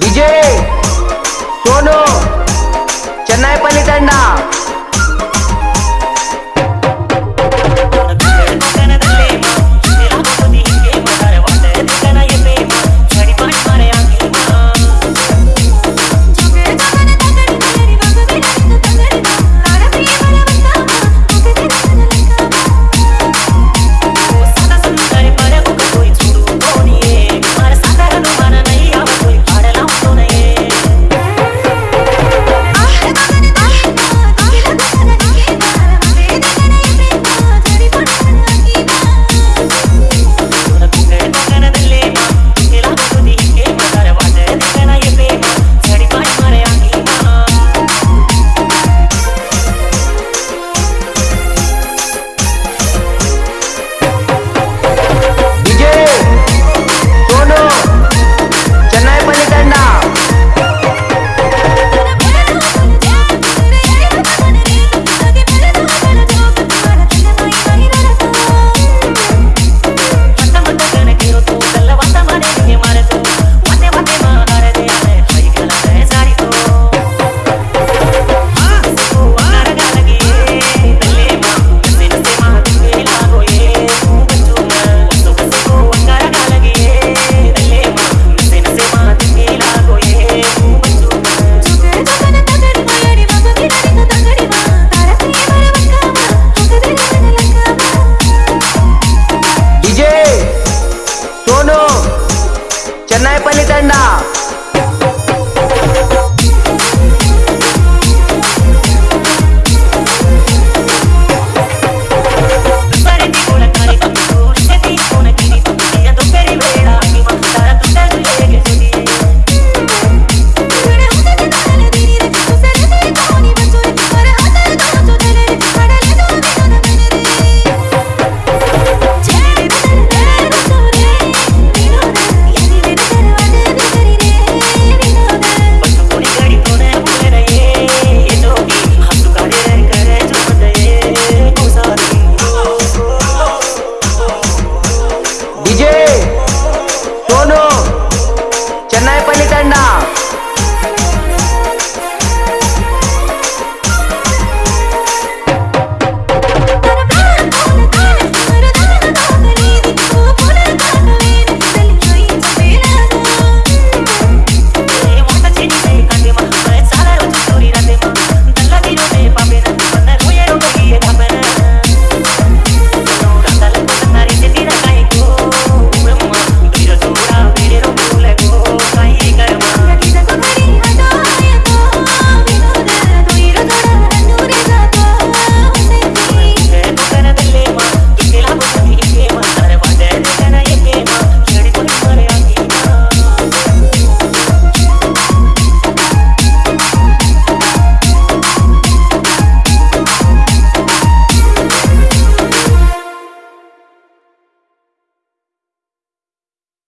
DJ Sonu Chennai Palli Tono.